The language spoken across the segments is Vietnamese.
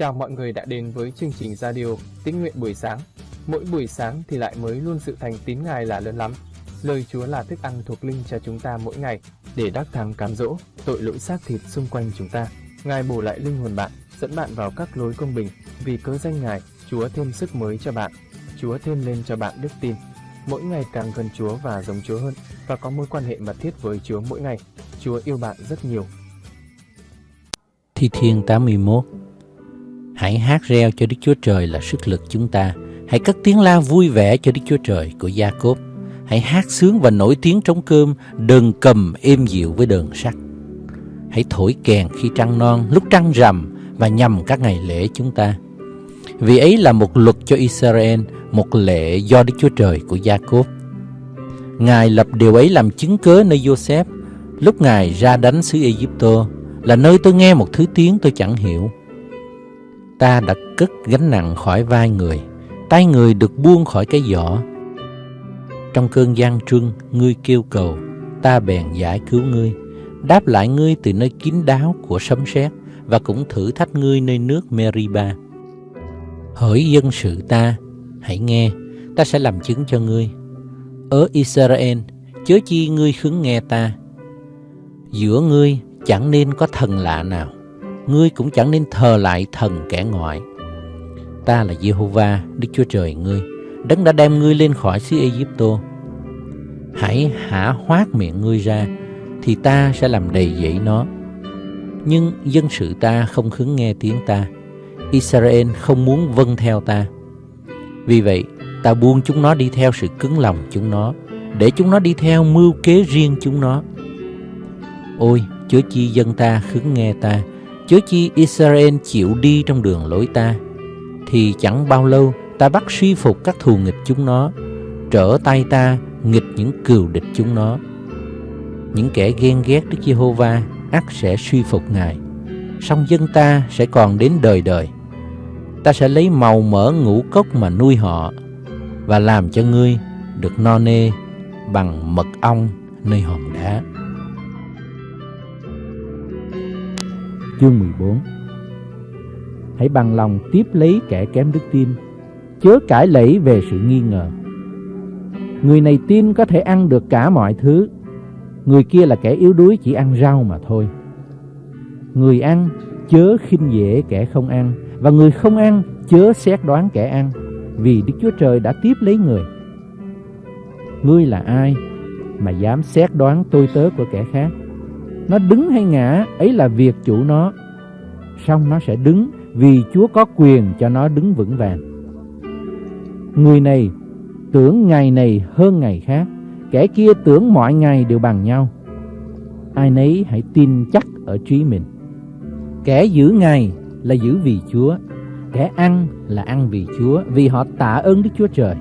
Chào mọi người đã đến với chương trình radio Tín nguyện buổi sáng. Mỗi buổi sáng thì lại mới luôn sự thành tín Ngài là lớn lắm. Lời Chúa là thức ăn thuộc linh cho chúng ta mỗi ngày để đắc thắng cám dỗ tội lỗi xác thịt xung quanh chúng ta. Ngài bổ lại linh hồn bạn, dẫn bạn vào các lối công bình. Vì cớ danh Ngài, Chúa thêm sức mới cho bạn. Chúa thêm lên cho bạn đức tin. Mỗi ngày càng gần Chúa và giống Chúa hơn và có mối quan hệ mật thiết với Chúa mỗi ngày. Chúa yêu bạn rất nhiều. Thi Thiên 81 Hãy hát reo cho Đức Chúa Trời là sức lực chúng ta. Hãy cất tiếng la vui vẻ cho Đức Chúa Trời của Gia Cốp. Hãy hát sướng và nổi tiếng trống cơm, đờn cầm êm dịu với đờn sắt. Hãy thổi kèn khi trăng non, lúc trăng rằm và nhằm các ngày lễ chúng ta. Vì ấy là một luật cho Israel, một lệ do Đức Chúa Trời của Gia Cốp. Ngài lập điều ấy làm chứng cớ nơi Joseph, lúc Ngài ra đánh xứ Egypto, là nơi tôi nghe một thứ tiếng tôi chẳng hiểu ta đã cất gánh nặng khỏi vai người, tay người được buông khỏi cái giỏ. Trong cơn gian truân, ngươi kêu cầu, ta bèn giải cứu ngươi, đáp lại ngươi từ nơi kín đáo của sấm sét và cũng thử thách ngươi nơi nước Meriba. Hỡi dân sự ta, hãy nghe, ta sẽ làm chứng cho ngươi. Ở Israel, chớ chi ngươi khứng nghe ta. Giữa ngươi chẳng nên có thần lạ nào ngươi cũng chẳng nên thờ lại thần kẻ ngoại. Ta là Jehovah, Đức Chúa Trời ngươi, đấng đã đem ngươi lên khỏi xứ Egypto. Hãy hả hoát miệng ngươi ra, thì ta sẽ làm đầy dẫy nó. Nhưng dân sự ta không khứng nghe tiếng ta, Israel không muốn vâng theo ta. Vì vậy, ta buông chúng nó đi theo sự cứng lòng chúng nó, để chúng nó đi theo mưu kế riêng chúng nó. Ôi, chớ chi dân ta khứng nghe ta, chớ chi Israel chịu đi trong đường lối ta, thì chẳng bao lâu ta bắt suy phục các thù nghịch chúng nó, trở tay ta nghịch những cừu địch chúng nó. Những kẻ ghen ghét Đức Giê-hô-va ắt sẽ suy phục Ngài, song dân ta sẽ còn đến đời đời. Ta sẽ lấy màu mỡ ngũ cốc mà nuôi họ và làm cho ngươi được no nê bằng mật ong nơi hòn đá. Chương 14 Hãy bằng lòng tiếp lấy kẻ kém đức tin, chớ cãi lẫy về sự nghi ngờ. Người này tin có thể ăn được cả mọi thứ, người kia là kẻ yếu đuối chỉ ăn rau mà thôi. Người ăn chớ khinh dễ kẻ không ăn, và người không ăn chớ xét đoán kẻ ăn, vì Đức Chúa Trời đã tiếp lấy người. Ngươi là ai mà dám xét đoán tôi tớ của kẻ khác? Nó đứng hay ngã, ấy là việc chủ nó. Xong nó sẽ đứng vì Chúa có quyền cho nó đứng vững vàng. Người này tưởng ngày này hơn ngày khác, kẻ kia tưởng mọi ngày đều bằng nhau. Ai nấy hãy tin chắc ở trí mình. Kẻ giữ ngày là giữ vì Chúa, kẻ ăn là ăn vì Chúa, vì họ tạ ơn Đức Chúa Trời.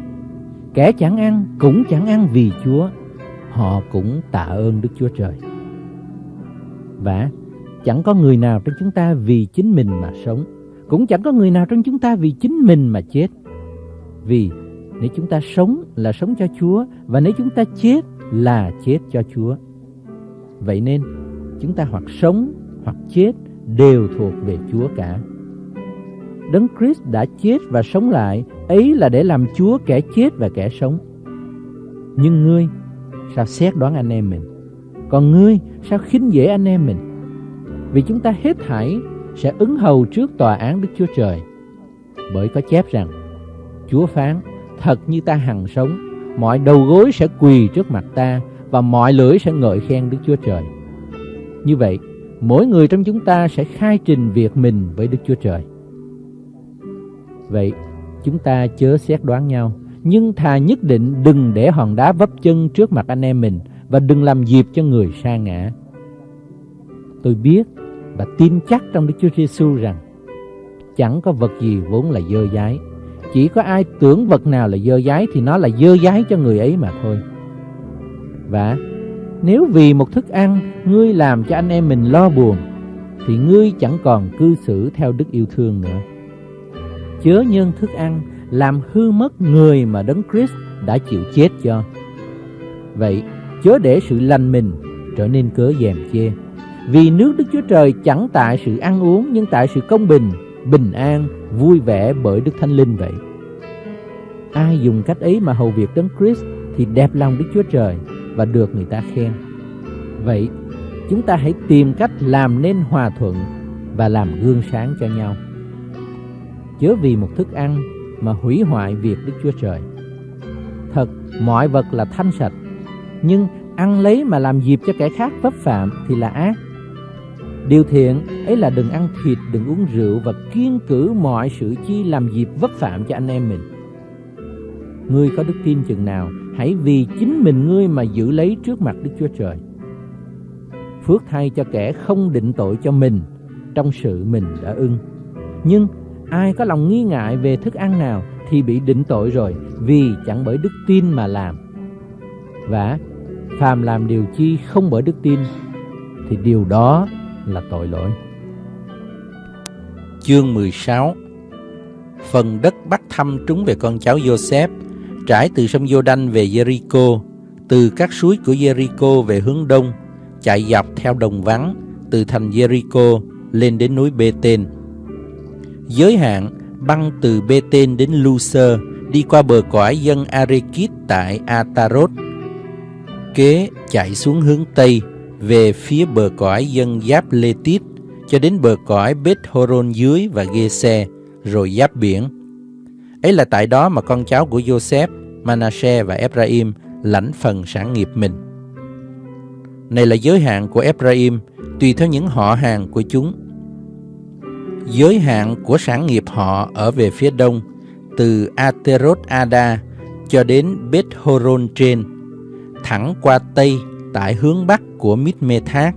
Kẻ chẳng ăn cũng chẳng ăn vì Chúa, họ cũng tạ ơn Đức Chúa Trời vả chẳng có người nào trong chúng ta vì chính mình mà sống, cũng chẳng có người nào trong chúng ta vì chính mình mà chết. Vì nếu chúng ta sống là sống cho Chúa và nếu chúng ta chết là chết cho Chúa. Vậy nên chúng ta hoặc sống hoặc chết đều thuộc về Chúa cả. Đấng Christ đã chết và sống lại, ấy là để làm Chúa kẻ chết và kẻ sống. Nhưng ngươi sao xét đoán anh em mình? Còn ngươi sao khinh dễ anh em mình? Vì chúng ta hết thảy sẽ ứng hầu trước tòa án Đức Chúa Trời. Bởi có chép rằng, Chúa phán, thật như ta hằng sống, mọi đầu gối sẽ quỳ trước mặt ta và mọi lưỡi sẽ ngợi khen Đức Chúa Trời. Như vậy, mỗi người trong chúng ta sẽ khai trình việc mình với Đức Chúa Trời. Vậy, chúng ta chớ xét đoán nhau, nhưng thà nhất định đừng để hòn đá vấp chân trước mặt anh em mình và đừng làm dịp cho người sa ngã. Tôi biết và tin chắc trong Đức Chúa Giêsu rằng chẳng có vật gì vốn là dơ dái. Chỉ có ai tưởng vật nào là dơ dái thì nó là dơ dái cho người ấy mà thôi. Và nếu vì một thức ăn ngươi làm cho anh em mình lo buồn, thì ngươi chẳng còn cư xử theo đức yêu thương nữa. Chớ nhân thức ăn làm hư mất người mà Đấng Christ đã chịu chết cho. Vậy chớ để sự lành mình trở nên cớ dèm chê. Vì nước Đức Chúa Trời chẳng tại sự ăn uống nhưng tại sự công bình, bình an, vui vẻ bởi Đức Thánh Linh vậy. Ai dùng cách ấy mà hầu việc Đấng Christ thì đẹp lòng Đức Chúa Trời và được người ta khen. Vậy, chúng ta hãy tìm cách làm nên hòa thuận và làm gương sáng cho nhau. Chớ vì một thức ăn mà hủy hoại việc Đức Chúa Trời. Thật, mọi vật là thanh sạch, nhưng ăn lấy mà làm dịp cho kẻ khác vấp phạm thì là ác. Điều thiện ấy là đừng ăn thịt, đừng uống rượu và kiên cử mọi sự chi làm dịp vấp phạm cho anh em mình. Ngươi có đức tin chừng nào, hãy vì chính mình ngươi mà giữ lấy trước mặt Đức Chúa Trời. Phước thay cho kẻ không định tội cho mình trong sự mình đã ưng. Nhưng ai có lòng nghi ngại về thức ăn nào thì bị định tội rồi vì chẳng bởi đức tin mà làm. Và phàm làm điều chi không bởi đức tin thì điều đó là tội lỗi. Chương 16 Phần đất bắt thăm trúng về con cháu Joseph trải từ sông Giô-đanh về Jericho, từ các suối của Jericho về hướng đông, chạy dọc theo đồng vắng từ thành Jericho lên đến núi Bê-tên. Giới hạn băng từ Bê-tên đến Luser, đi qua bờ cõi dân Arekit tại Atarot. Kế chạy xuống hướng Tây, về phía bờ cõi dân Giáp Lê Tít, cho đến bờ cõi Bết Horon dưới và Ghê Xe rồi giáp biển. Ấy là tại đó mà con cháu của Joseph, Manasseh và Ephraim lãnh phần sản nghiệp mình. Này là giới hạn của Ephraim, tùy theo những họ hàng của chúng. Giới hạn của sản nghiệp họ ở về phía đông, từ Aterot Ada cho đến Beth Horon trên, thẳng qua tây tại hướng bắc của Mít-mê-thác,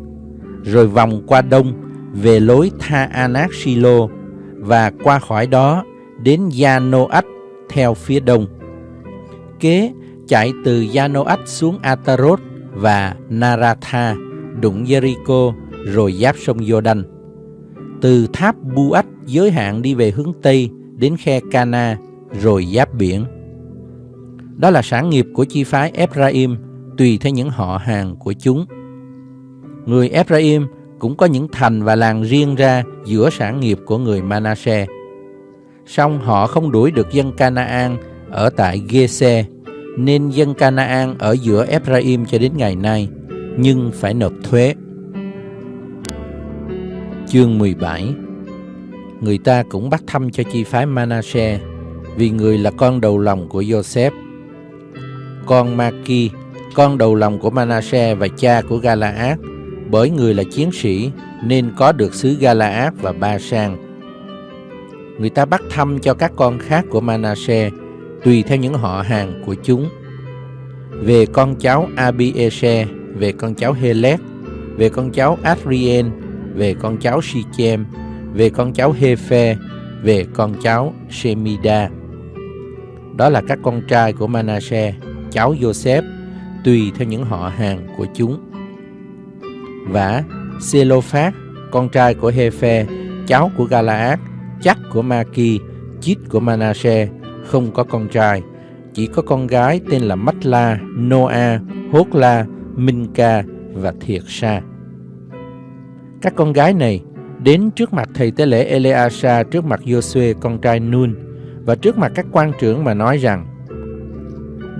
rồi vòng qua đông về lối Tha Anak Silo và qua khỏi đó đến Yanoach theo phía đông. Kế chạy từ Yanoach xuống Atarot và Naratha, đụng Jericho rồi giáp sông Jordan. Từ tháp Buach giới hạn đi về hướng Tây đến khe Cana rồi giáp biển. Đó là sản nghiệp của chi phái Ephraim tùy theo những họ hàng của chúng. Người Ephraim cũng có những thành và làng riêng ra giữa sản nghiệp của người Manasseh. Song họ không đuổi được dân Canaan ở tại Gese, nên dân Canaan ở giữa Ephraim cho đến ngày nay, nhưng phải nộp thuế. Chương 17 Người ta cũng bắt thăm cho chi phái Manasseh, vì người là con đầu lòng của Joseph. Con Maki, con đầu lòng của Manasseh và cha của Galaad, bởi người là chiến sĩ nên có được xứ Galaad và Ba Sang. Người ta bắt thăm cho các con khác của Manasseh tùy theo những họ hàng của chúng. Về con cháu Abiese, về con cháu Helet, về con cháu Adrien, về con cháu Sichem, về con cháu Hephe, về con cháu Shemida. Đó là các con trai của Manasseh, cháu Joseph, tùy theo những họ hàng của chúng. Và Selophat, con trai của Hephe, cháu của Galaad, chắc của Maki, chít của Manasseh, không có con trai, chỉ có con gái tên là Matla, Noa, Hốt-la, Minka và Thiệt Sa. Các con gái này đến trước mặt thầy tế lễ Eleasa trước mặt Joshua con trai Nun và trước mặt các quan trưởng mà nói rằng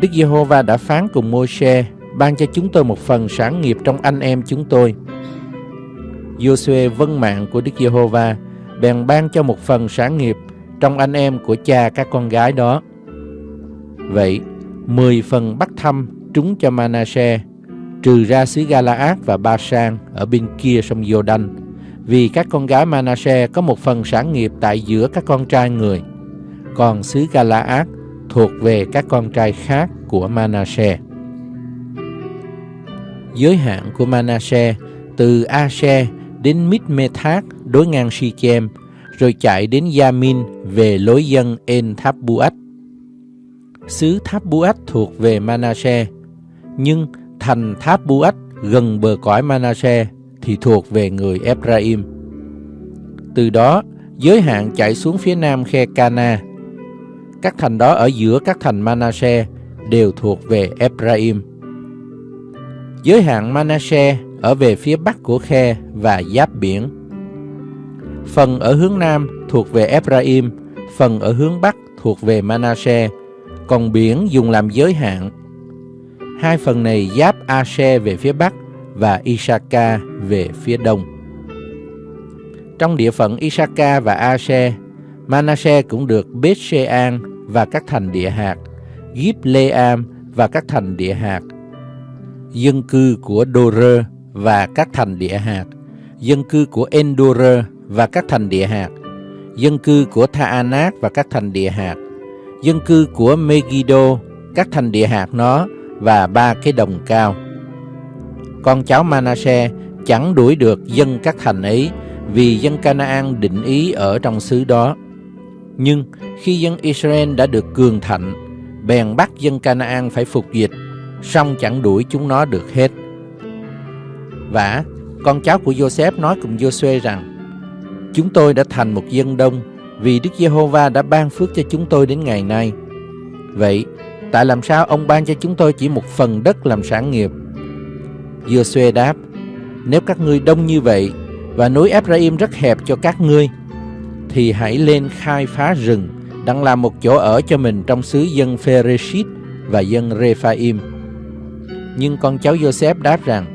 Đức Giê-hô-va đã phán cùng Môi-se ban cho chúng tôi một phần sản nghiệp trong anh em chúng tôi. Giô-suê vâng mạng của Đức Giê-hô-va bèn ban cho một phần sản nghiệp trong anh em của cha các con gái đó. Vậy, mười phần bắt thăm trúng cho Manasseh, trừ ra xứ Galaad và Ba-sang ở bên kia sông Giô-đanh, vì các con gái Manasseh có một phần sản nghiệp tại giữa các con trai người, còn xứ Galaad thuộc về các con trai khác của Manasseh. Giới hạn của Manasseh từ Ashe đến Midmetath đối ngang Shechem, rồi chạy đến Yamin về lối dân En Tháp Buat. Xứ Tháp Buat thuộc về Manasseh, nhưng thành Tháp Buat gần bờ cõi Manasseh thì thuộc về người Ephraim. Từ đó, giới hạn chạy xuống phía nam khe Cana. Các thành đó ở giữa các thành Manasseh đều thuộc về Ephraim. Giới hạn Manasseh ở về phía bắc của khe và giáp biển. phần ở hướng nam thuộc về Ephraim, phần ở hướng bắc thuộc về Manasseh, còn biển dùng làm giới hạn. Hai phần này giáp Ashe về phía bắc và Isaka về phía đông. Trong địa phận Isaka và Ashe, Manasseh cũng được Bethshean và các thành địa hạt, Gibleam và các thành địa hạt, dân cư của Dore và các thành địa hạt, dân cư của Endore và các thành địa hạt, dân cư của Thaanat và các thành địa hạt, dân cư của Megiddo, các thành địa hạt nó và ba cái đồng cao. Con cháu Manasseh chẳng đuổi được dân các thành ấy vì dân Canaan định ý ở trong xứ đó. Nhưng khi dân Israel đã được cường thạnh, bèn bắt dân Canaan phải phục dịch, song chẳng đuổi chúng nó được hết. Và con cháu của Joseph nói cùng Joshua rằng, Chúng tôi đã thành một dân đông vì Đức Giê-hô-va đã ban phước cho chúng tôi đến ngày nay. Vậy, tại làm sao ông ban cho chúng tôi chỉ một phần đất làm sản nghiệp? Joshua đáp, nếu các ngươi đông như vậy và núi Ephraim rất hẹp cho các ngươi, thì hãy lên khai phá rừng, đặng làm một chỗ ở cho mình trong xứ dân Phereshit và dân Rephaim. Nhưng con cháu Joseph đáp rằng,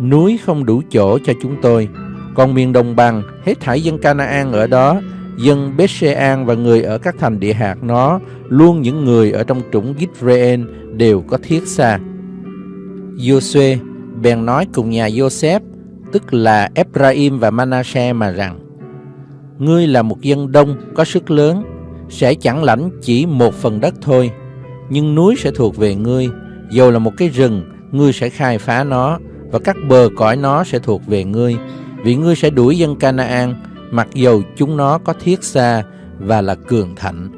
núi không đủ chỗ cho chúng tôi, còn miền đồng bằng, hết thảy dân Canaan ở đó, dân Bethsean và người ở các thành địa hạt nó, luôn những người ở trong trũng Gitrean đều có thiết xa. Joshua bèn nói cùng nhà Joseph, tức là Ephraim và Manasseh mà rằng, Ngươi là một dân đông có sức lớn, sẽ chẳng lãnh chỉ một phần đất thôi, nhưng núi sẽ thuộc về ngươi, dầu là một cái rừng, ngươi sẽ khai phá nó, và các bờ cõi nó sẽ thuộc về ngươi, vì ngươi sẽ đuổi dân Canaan, mặc dầu chúng nó có thiết xa và là cường thạnh.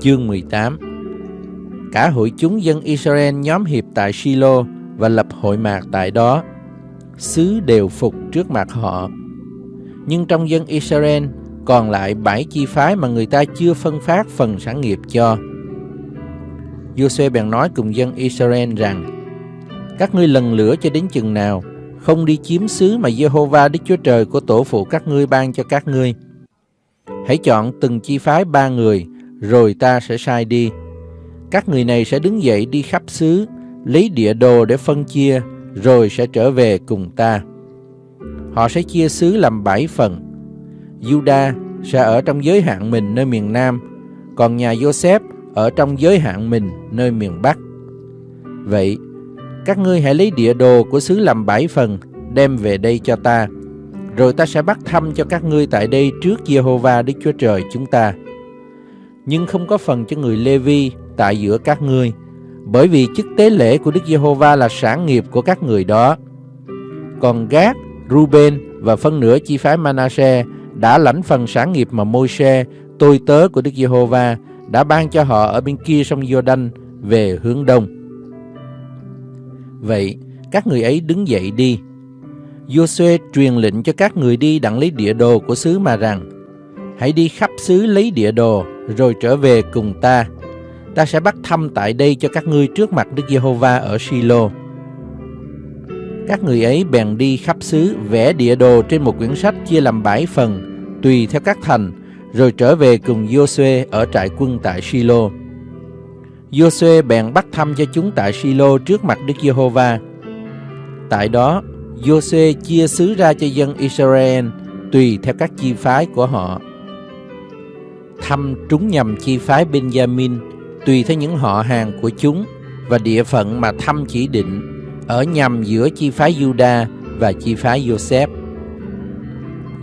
Chương 18 Cả hội chúng dân Israel nhóm hiệp tại Shiloh và lập hội mạc tại đó. Xứ đều phục trước mặt họ. Nhưng trong dân Israel còn lại bảy chi phái mà người ta chưa phân phát phần sản nghiệp cho. Giuse bèn nói cùng dân Israel rằng Các ngươi lần lửa cho đến chừng nào không đi chiếm xứ mà Jehovah Đức Chúa Trời của tổ phụ các ngươi ban cho các ngươi. Hãy chọn từng chi phái ba người, rồi ta sẽ sai đi. Các người này sẽ đứng dậy đi khắp xứ, lấy địa đồ để phân chia, rồi sẽ trở về cùng ta. Họ sẽ chia xứ làm bảy phần. Juda sẽ ở trong giới hạn mình nơi miền Nam, còn nhà Joseph ở trong giới hạn mình nơi miền Bắc. Vậy, các ngươi hãy lấy địa đồ của xứ làm bảy phần, đem về đây cho ta. Rồi ta sẽ bắt thăm cho các ngươi tại đây trước Jehovah Đức Chúa Trời chúng ta. Nhưng không có phần cho người Lê-vi tại giữa các ngươi, bởi vì chức tế lễ của Đức Giê-hô-va là sản nghiệp của các người đó. Còn Gác, Ruben và phân nửa chi phái Manasseh đã lãnh phần sản nghiệp mà Môi-se, tôi tớ của Đức Giê-hô-va, đã ban cho họ ở bên kia sông Giô-đanh về hướng đông. Vậy, các người ấy đứng dậy đi. Giô-suê truyền lệnh cho các người đi đặng lấy địa đồ của xứ mà rằng, hãy đi khắp xứ lấy địa đồ, rồi trở về cùng ta. Ta sẽ bắt thăm tại đây cho các ngươi trước mặt Đức Giê-hô-va ở Shiloh. Các người ấy bèn đi khắp xứ vẽ địa đồ trên một quyển sách chia làm bảy phần, tùy theo các thành, rồi trở về cùng Joshua ở trại quân tại Silo. Joshua bèn bắt thăm cho chúng tại Silo trước mặt Đức Giê-hô-va. Tại đó, Joshua chia xứ ra cho dân Israel tùy theo các chi phái của họ. Thăm trúng nhầm chi phái Benjamin tùy theo những họ hàng của chúng và địa phận mà thăm chỉ định ở nhằm giữa chi phái Juda và chi phái Joseph.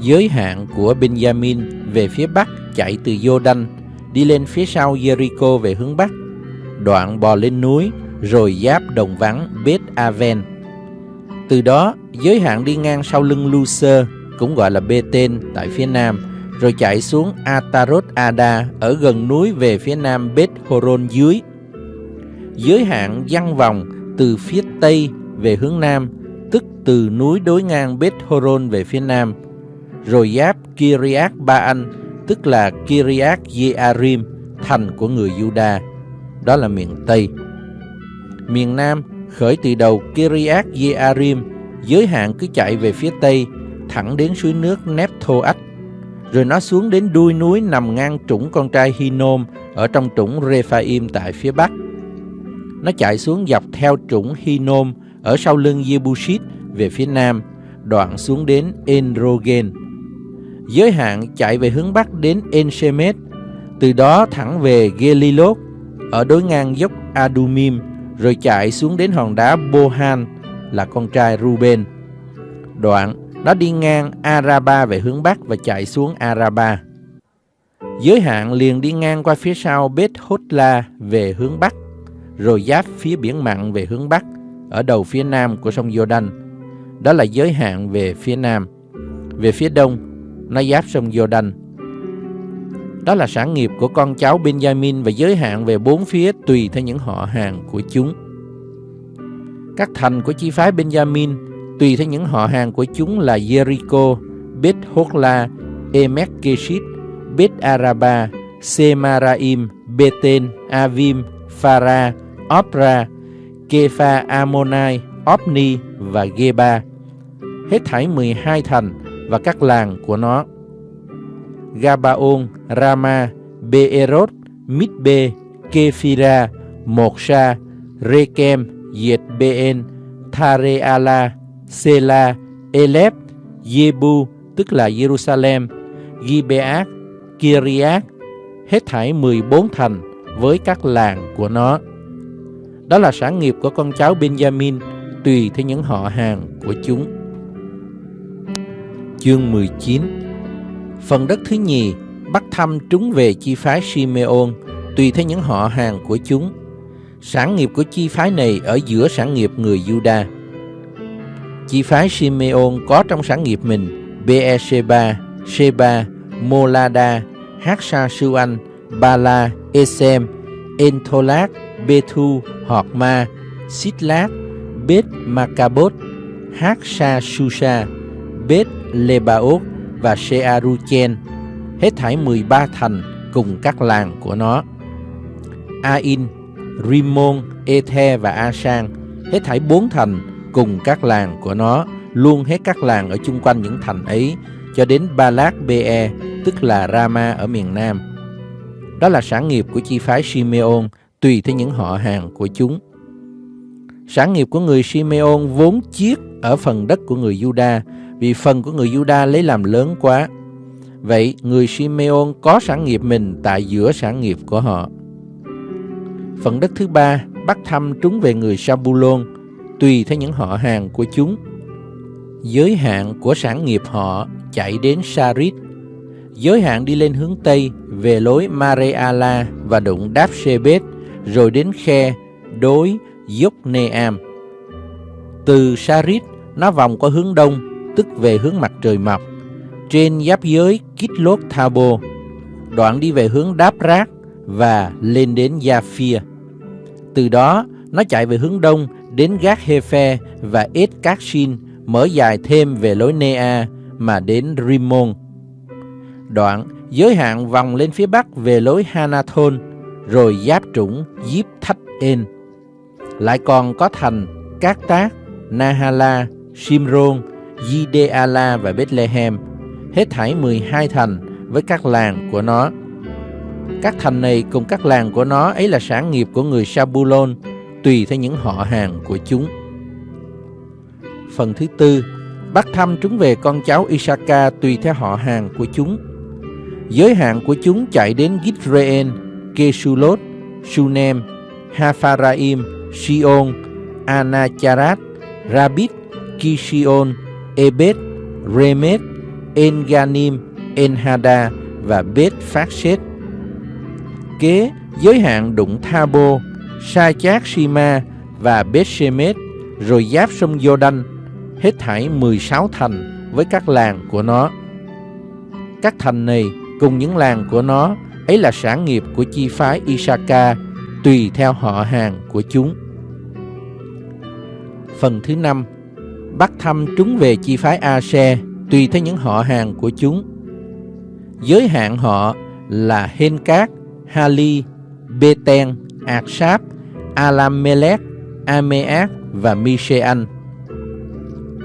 Giới hạn của Benjamin về phía bắc chạy từ Jordan đi lên phía sau Jericho về hướng bắc đoạn bò lên núi, rồi giáp đồng vắng Beth Aven. Từ đó, giới hạn đi ngang sau lưng Lucer, cũng gọi là Beten tại phía nam, rồi chạy xuống Atarot Ada ở gần núi về phía nam Beth Horon dưới. Giới hạn văng vòng từ phía tây về hướng nam, tức từ núi đối ngang Beth Horon về phía nam, rồi giáp Kiriath Baan, tức là Kiriath Jearim, thành của người Juda, đó là miền Tây. Miền Nam khởi từ đầu Kiriath Jearim, giới hạn cứ chạy về phía Tây, thẳng đến suối nước Nephthoach, rồi nó xuống đến đuôi núi nằm ngang trũng con trai Hinnom ở trong trũng Rephaim tại phía bắc. Nó chạy xuống dọc theo trũng Hinom ở sau lưng Yebushit về phía nam, đoạn xuống đến Enrogen. Giới hạn chạy về hướng bắc đến Enshemet, từ đó thẳng về Gelilot ở đối ngang dốc Adumim, rồi chạy xuống đến hòn đá Bohan là con trai Ruben. Đoạn, nó đi ngang Araba về hướng bắc và chạy xuống Araba. Giới hạn liền đi ngang qua phía sau Beth Hotla về hướng bắc, rồi giáp phía biển mặn về hướng bắc, ở đầu phía nam của sông Jordan. Đó là giới hạn về phía nam. Về phía đông, nó giáp sông Jordan. Đó là sản nghiệp của con cháu Benjamin và giới hạn về bốn phía tùy theo những họ hàng của chúng. Các thành của chi phái Benjamin tùy theo những họ hàng của chúng là Jericho, Beth Hogla, Emek Keshit, Beth Araba, Semaraim, Beten, Avim, Phara, Opra, Kepha Ammonai, Opni và Geba. Hết thảy 12 thành và các làng của nó. Gabaon, Rama, Beerot, Mitbe, Kephira, Moksha, Rekem, Yet Ben, Thareala, Sela, Elep, Yebu, tức là Jerusalem, Gibeat, Kiriat, hết thảy 14 thành với các làng của nó. Đó là sản nghiệp của con cháu Benjamin tùy theo những họ hàng của chúng. Chương 19 Phần đất thứ nhì bắt thăm trúng về chi phái Simeon tùy theo những họ hàng của chúng. Sản nghiệp của chi phái này ở giữa sản nghiệp người Juda. Chi phái Simeon có trong sản nghiệp mình Beersheba, Sheba, Molada, Haksa Suan, Bala, Esem, Entolat, Bethu, Horma, Sitlat, Beth Macabot, Haksa Susa, Beth Lebaot và Shearuchen, hết thảy 13 thành cùng các làng của nó. Ain, Rimon, Ethe và Asan, hết thảy bốn thành cùng các làng của nó, luôn hết các làng ở chung quanh những thành ấy, cho đến Balak Be, tức là Rama ở miền Nam. Đó là sản nghiệp của chi phái Simeon, tùy theo những họ hàng của chúng. Sản nghiệp của người Simeon vốn chiết ở phần đất của người Juda, vì phần của người Juda lấy làm lớn quá. Vậy người Simeon có sản nghiệp mình tại giữa sản nghiệp của họ. Phần đất thứ ba bắt thăm trúng về người Sabulon, tùy theo những họ hàng của chúng. Giới hạn của sản nghiệp họ chạy đến Sarit, giới hạn đi lên hướng Tây về lối Mareala và đụng Đáp Shebet, rồi đến khe đối Yokneam. Từ Sarit, nó vòng qua hướng đông, tức về hướng mặt trời mọc, trên giáp giới Kitlot Thabo, đoạn đi về hướng Đáp Rác và lên đến Japhia. Từ đó, nó chạy về hướng đông đến Gác Hefe và Et Kashin, mở dài thêm về lối Nea mà đến Rimon. Đoạn giới hạn vòng lên phía bắc về lối Hanathon, rồi giáp trũng Diếp Thách En. Lại còn có thành Cát Tác, Nahala, Simron, Gideala và Bethlehem, hết thảy 12 thành với các làng của nó. Các thành này cùng các làng của nó ấy là sản nghiệp của người Sabulon, tùy theo những họ hàng của chúng. Phần thứ tư, bắt thăm chúng về con cháu Isaka tùy theo họ hàng của chúng. Giới hạn của chúng chạy đến Gitrean, Kesulot, Sunem, Hafaraim, Sion, Anacharat, Rabit, Kishion, Ebed, Remet, Enganim, Enhada và Bet Phakset. Kế giới hạn đụng Thabo, Sa Chát Sima và Bet Shemet, rồi giáp sông Jordan, hết thảy 16 thành với các làng của nó. Các thành này cùng những làng của nó ấy là sản nghiệp của chi phái Isaka tùy theo họ hàng của chúng. Phần thứ năm Bắt thăm chúng về chi phái A-se tùy theo những họ hàng của chúng. Giới hạn họ là Hencát, Hali, Beten, Aksap, Alamelech, Ameak và Misean.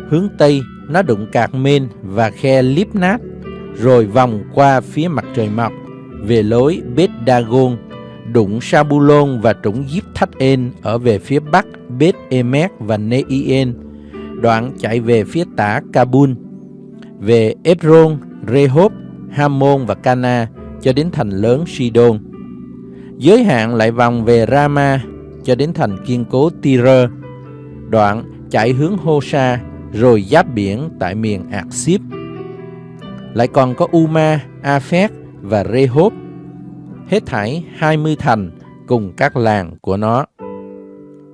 Hướng Tây nó đụng cạc Mên và khe Lipnat, rồi vòng qua phía mặt trời mọc, về lối Beth Dagon, đụng Sabulon và trũng Diếp Thách En ở về phía bắc Bết Emek và Neien, đoạn chạy về phía tả Kabul, về Ebron, Rehob, Hamon và Cana cho đến thành lớn Sidon. Giới hạn lại vòng về Rama cho đến thành kiên cố Tyre, đoạn chạy hướng Hosa rồi giáp biển tại miền Ạc Xíp. Lại còn có Uma, Aphek và Rehob, hết thảy 20 thành cùng các làng của nó.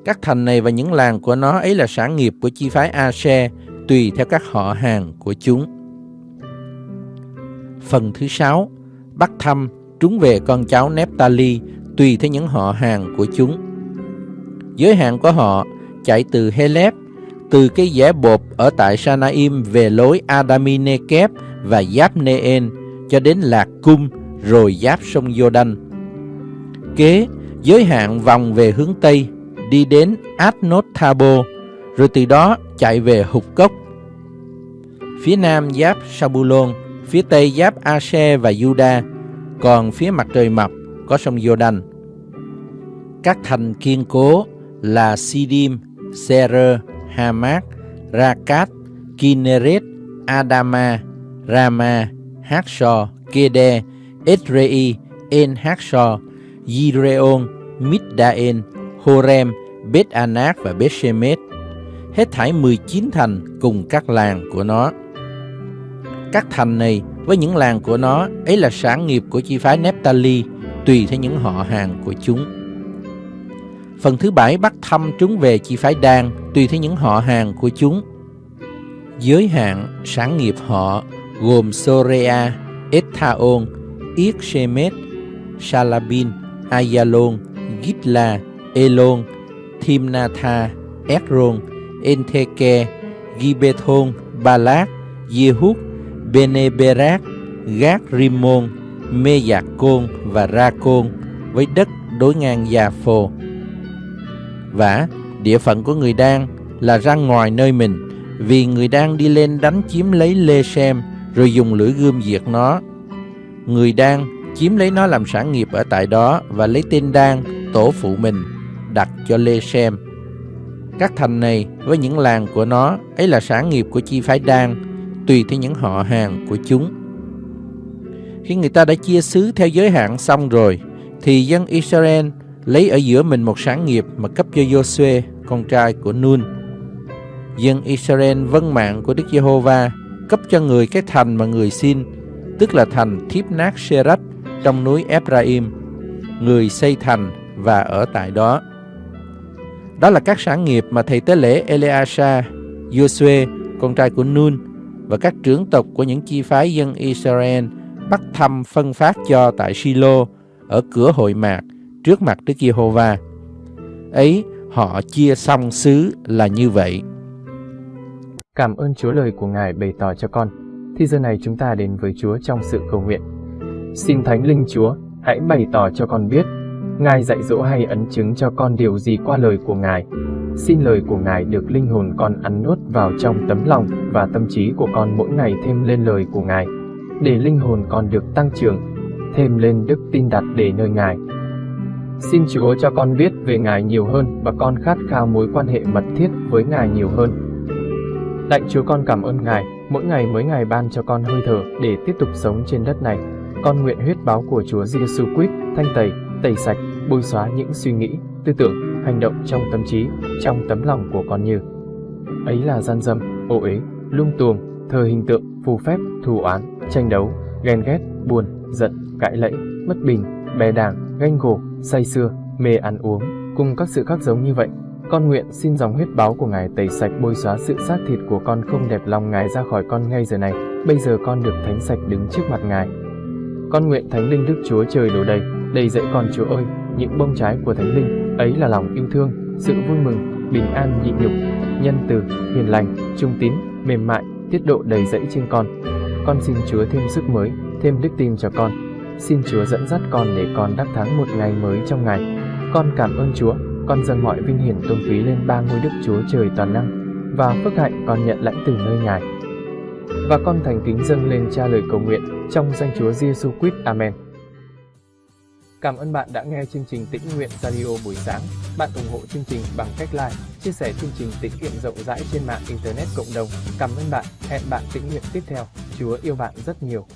Các thành này và những làng của nó ấy là sản nghiệp của chi phái Ashe tùy theo các họ hàng của chúng. Phần thứ sáu, bắt thăm trúng về con cháu Nephtali tùy theo những họ hàng của chúng. Giới hạn của họ chạy từ Helep từ cái dẻ bột ở tại Sanaim về lối Adaminekep và giáp Neen cho đến Lạc Cung rồi giáp sông Jordan. Kế, giới hạn vòng về hướng Tây, đi đến Adnot Thabo, rồi từ đó chạy về Hục Cốc. Phía Nam giáp Sabulon, phía Tây giáp Ashe và Juda, còn phía mặt trời mập có sông Jordan. Các thành kiên cố là Sidim, Serer, Hamat, Rakat, Kinneret, Adama, Rama, Hakshor, Kede, Edrei, En Hakshor, Yireon, Middaen, Horem, Bet Anak và Bet Shemet. Hết thảy 19 thành cùng các làng của nó. Các thành này với những làng của nó ấy là sản nghiệp của chi phái Nephtali tùy theo những họ hàng của chúng. Phần thứ bảy bắt thăm chúng về chi phái đan tùy theo những họ hàng của chúng. Giới hạn sản nghiệp họ gồm Sorea, Ethaon, Yết Shalabin, Salabin, Ayalon, Gitla, Elon, Thimnatha, Ekron, Entheke, Gibethon, Balak, Yehud, Beneberak, Gác Rimon, Mê Giạc Côn và Ra Côn với đất đối ngang Già Phô. Vả, địa phận của người Đan là ra ngoài nơi mình, vì người Đan đi lên đánh chiếm lấy Lê Xem, rồi dùng lưỡi gươm diệt nó. Người Đan chiếm lấy nó làm sản nghiệp ở tại đó và lấy tên Đan, tổ phụ mình, đặt cho Lê xem Các thành này với những làng của nó ấy là sản nghiệp của chi phái Đan, tùy theo những họ hàng của chúng. Khi người ta đã chia xứ theo giới hạn xong rồi, thì dân Israel lấy ở giữa mình một sản nghiệp mà cấp cho Joshua, con trai của Nun. Dân Israel vâng mạng của Đức Giê-hô-va cấp cho người cái thành mà người xin, tức là thành Thiếp Nát Sherat trong núi Ephraim. Người xây thành và ở tại đó. Đó là các sản nghiệp mà thầy tế lễ Eleasa, Joshua, con trai của Nun và các trưởng tộc của những chi phái dân Israel bắt thăm phân phát cho tại Silo ở cửa hội mạc trước mặt Đức Giê-hô-va. Ấy, họ chia xong xứ là như vậy. Cảm ơn Chúa lời của Ngài bày tỏ cho con. Thì giờ này chúng ta đến với Chúa trong sự cầu nguyện. Xin Thánh Linh Chúa, hãy bày tỏ cho con biết, Ngài dạy dỗ hay ấn chứng cho con điều gì qua lời của Ngài. Xin lời của Ngài được linh hồn con ăn nuốt vào trong tấm lòng và tâm trí của con mỗi ngày thêm lên lời của Ngài, để linh hồn con được tăng trưởng, thêm lên đức tin đặt để nơi Ngài. Xin Chúa cho con biết về Ngài nhiều hơn và con khát khao mối quan hệ mật thiết với Ngài nhiều hơn. Lạy Chúa con cảm ơn Ngài, mỗi ngày mới ngày ban cho con hơi thở để tiếp tục sống trên đất này. Con nguyện huyết báo của Chúa Giêsu Christ thanh tẩy, tẩy sạch, bôi xóa những suy nghĩ, tư tưởng, hành động trong tâm trí, trong tấm lòng của con như ấy là gian dâm, ô uế, lung tuồng, thờ hình tượng, phù phép, thù oán, tranh đấu, ghen ghét, buồn, giận, cãi lẫy, mất bình, bè đảng, ganh gổ, say xưa, mê ăn uống, cùng các sự khác giống như vậy. Con nguyện xin dòng huyết báo của Ngài tẩy sạch bôi xóa sự xác thịt của con không đẹp lòng Ngài ra khỏi con ngay giờ này. Bây giờ con được thánh sạch đứng trước mặt Ngài. Con nguyện Thánh Linh Đức Chúa Trời đổ đầy, đầy dẫy con Chúa ơi, những bông trái của Thánh Linh, ấy là lòng yêu thương, sự vui mừng, bình an nhịn nhục, nhân từ, hiền lành, trung tín, mềm mại, tiết độ đầy dẫy trên con. Con xin Chúa thêm sức mới, thêm đức tin cho con. Xin Chúa dẫn dắt con để con đắc thắng một ngày mới trong ngày. Con cảm ơn Chúa, con dâng mọi vinh hiển tôn quý lên ba ngôi Đức Chúa Trời toàn năng và phước hạnh con nhận lãnh từ nơi Ngài. và con thành kính dâng lên cha lời cầu nguyện trong danh Chúa Giêsu Christ. Amen. Cảm ơn bạn đã nghe chương trình Tĩnh Nguyện Radio buổi sáng. Bạn ủng hộ chương trình bằng cách like, chia sẻ chương trình tĩnh nguyện rộng rãi trên mạng Internet cộng đồng. Cảm ơn bạn. Hẹn bạn tĩnh nguyện tiếp theo. Chúa yêu bạn rất nhiều.